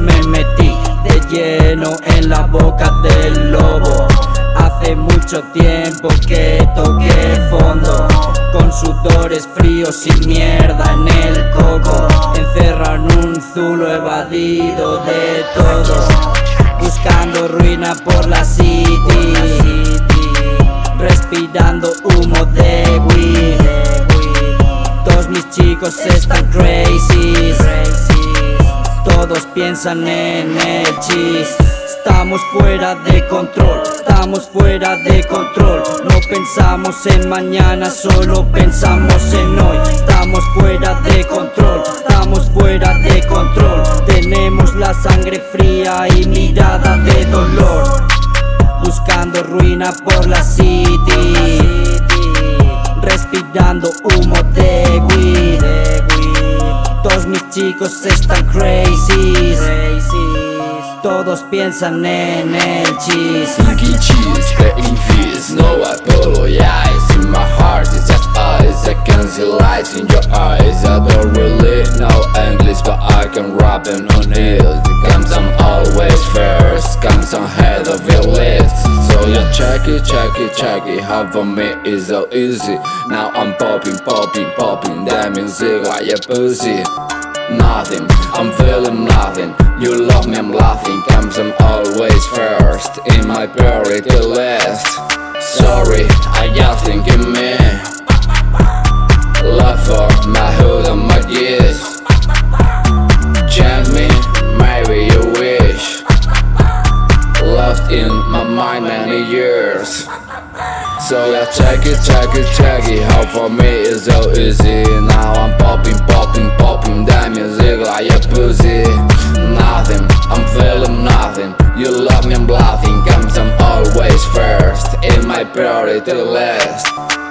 me metí de lleno en la boca del lobo. Hace mucho tiempo que toqué fondo Con sudores fríos y mierda en el coco. Encerran un zulo evadido de todo Buscando ruina por la city. Respirando humo de weed. Todos mis chicos están crazy piensan en el cheese Estamos fuera de control, estamos fuera de control. No pensamos en mañana, solo pensamos en hoy. Estamos fuera de control, estamos fuera de control. Tenemos la sangre fría y mirada de dolor. Buscando ruina por la city. Respirando humo de chicos están crazy todos piensan en el cheese. Lucky cheese, playing fees No I apologize In my heart it's just eyes I can see light in your eyes. I don't really know English But I can rap and on it. Comes I'm always first Comes on head of your list. So you check it, check it, check it. For me is so easy. Now I'm popping, popping, popping. That music like a pussy Nothing, I'm feeling nothing. You love me, I'm laughing. Comes I'm always first. In my priority list Sorry, I just think in me Love for my hood and my years Change me, maybe you wish. Lost in my mind many years. So yeah, check it, check it, check it. How for me it's so easy. Now I'm to the last.